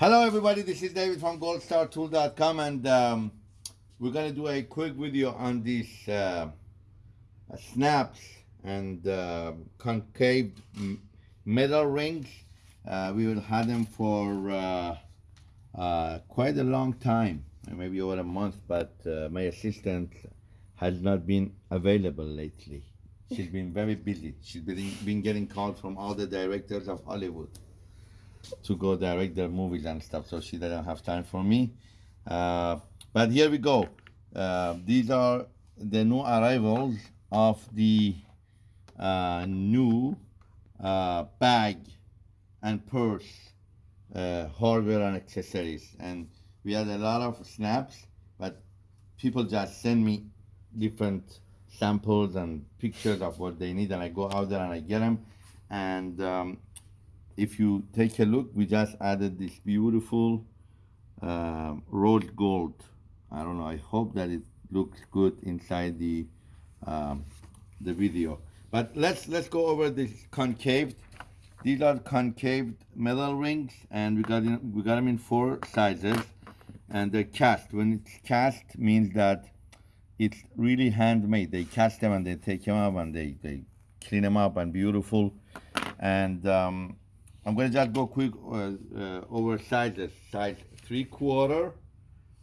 Hello everybody, this is David from goldstartool.com and um, we're going to do a quick video on these uh, snaps and uh, concave metal rings. Uh, we will have them for uh, uh, quite a long time, maybe over a month, but uh, my assistant has not been available lately. She's been very busy. She's been, been getting calls from all the directors of Hollywood to go direct their movies and stuff, so she doesn't have time for me. Uh, but here we go. Uh, these are the new arrivals of the uh, new uh, bag and purse uh, hardware and accessories. And we had a lot of snaps, but people just send me different samples and pictures of what they need, and I go out there and I get them. And um, if you take a look, we just added this beautiful um, rose gold. I don't know, I hope that it looks good inside the um, the video. But let's let's go over this concave. These are concave metal rings, and we got in, we got them in four sizes, and they're cast. When it's cast, means that it's really handmade. They cast them and they take them up and they they clean them up and beautiful. And um, I'm gonna just go quick uh, uh, over sizes. Size three quarter,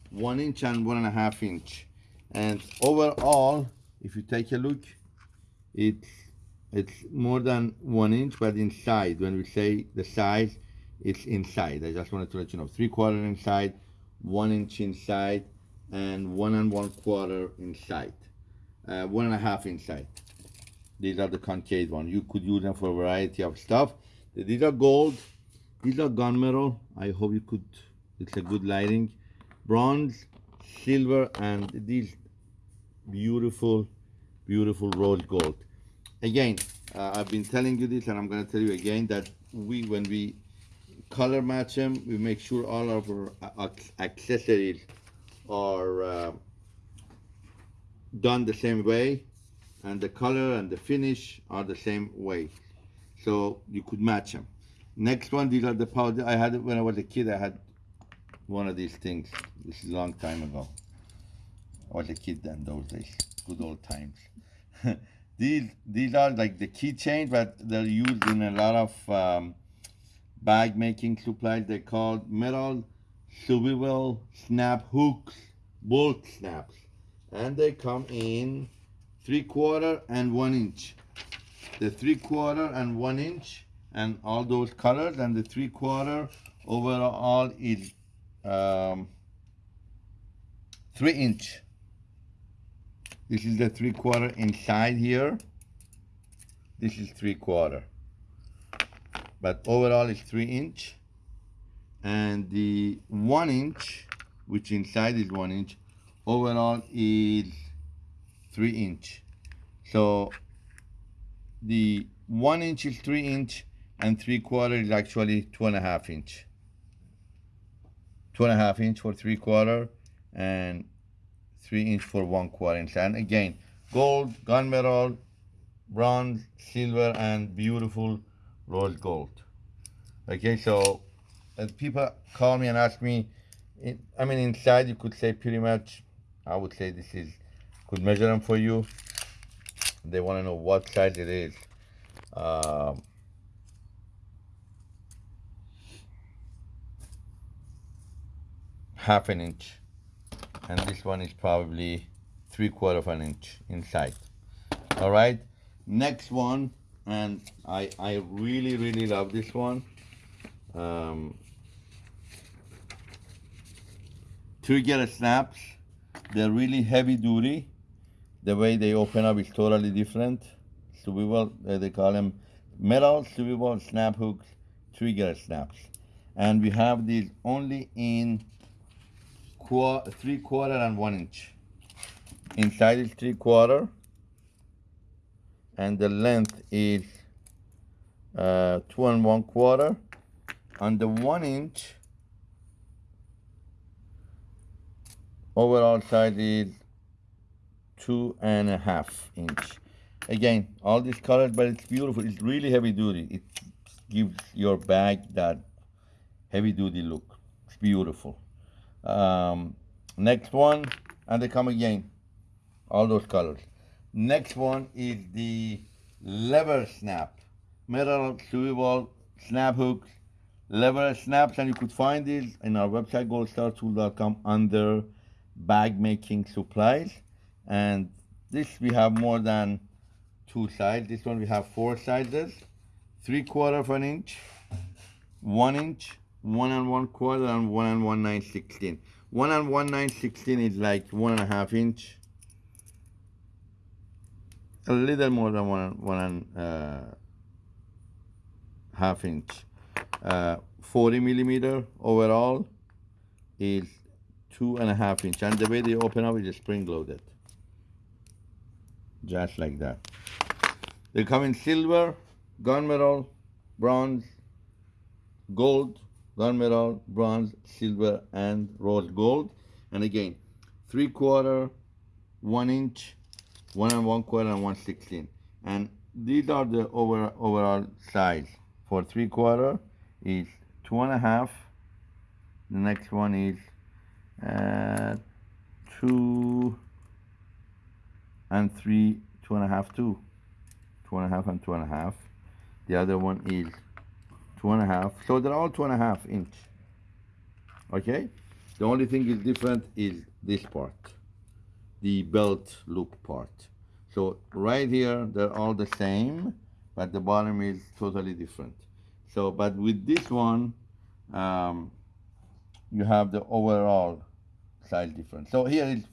one inch and one and a half inch. And overall, if you take a look, it's it's more than one inch, but inside. When we say the size, it's inside. I just wanted to let you know, three quarter inside, one inch inside, and one and one quarter inside, uh, one and a half inside. These are the concave ones. You could use them for a variety of stuff. These are gold. These are gunmetal. I hope you could, it's a good lighting. Bronze, silver, and these beautiful, beautiful rose gold. Again, uh, I've been telling you this and I'm gonna tell you again that we, when we color match them, we make sure all of our accessories are uh, done the same way and the color and the finish are the same way so you could match them. Next one these are the powder i had it when i was a kid. I had one of these things. This is a long time ago. I was a kid then those days. Good old times. These these are like the keychains but they're used in a lot of um, bag making supplies. They're called metal swivel snap hooks bolt snaps. And they come in three quarter and one inch the three quarter and one inch and all those colors and the three quarter overall is um, three inch. This is the three quarter inside here. This is three quarter but overall is three inch. And the one inch which inside is one inch overall is three inch. So the one inch is three inch and three quarter is actually two and a half inch. Two and a half inch for three quarter and three inch for one quarter inch. And again gold gunmetal bronze silver and beautiful rose gold. Okay so as people call me and ask me I mean inside you could say pretty much I would say this is could measure them for you they want to know what size it is. Um, half an inch. And this one is probably three quarter of an inch inside all right next one and I I really really love this one. Um, trigger snaps they're really heavy duty the way they open up is totally different. Swivel uh, they call them metal swivel snap hooks trigger snaps. And we have these only in qu three quarter and one inch. Inside is three quarter. And the length is uh, two and one quarter. On the one inch overall size is two and a half inch. Again all these colors but it's beautiful. It's really heavy duty. It gives your bag that heavy duty look. It's beautiful. Um, next one, and they come again, all those colors. Next one is the lever snap, metal swivel snap hooks, lever snaps, and you could find these in our website goldstartool.com under bag making supplies. And this we have more than two sides. This one we have four sizes, three quarter of an inch, one inch, one and one quarter, and one and one nine sixteen. One and one nine sixteen is like one and a half inch. A little more than one one and uh, half inch. Uh, 40 millimeter overall is two and a half inch, and the way they open up is spring loaded, just like that. They come in silver, gunmetal, bronze, gold, gunmetal, bronze, silver, and rose gold. And again, three quarter, one inch, one and one quarter, and one sixteen. And these are the over, overall size. For three quarter is two and a half. The next one is uh, two and three, two and a half, two. Two and a half and two and a half. The other one is two and a half. So they're all two and a half inch. Okay? The only thing is different is this part, the belt loop part. So right here, they're all the same, but the bottom is totally different. So, but with this one, um, you have the overall size difference. So here is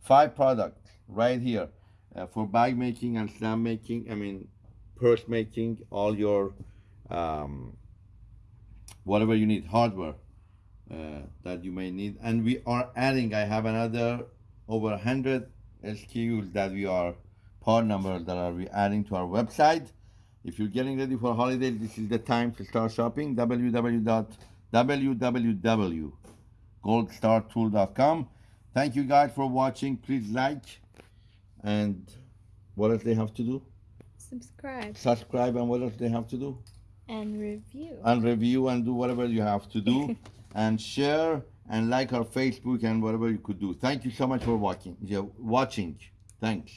five products right here uh, for bag making and snap making. I mean, purse making, all your um, whatever you need, hardware uh, that you may need. And we are adding, I have another over 100 SKUs that we are, part numbers that are we adding to our website. If you're getting ready for holiday, this is the time to start shopping. www.goldstartool.com. Thank you guys for watching. Please like and what else they have to do? Subscribe Subscribe and what else they have to do? and review. and review and do whatever you have to do and share and like our Facebook and whatever you could do. Thank you so much for watching. yeah, Watching. Thanks.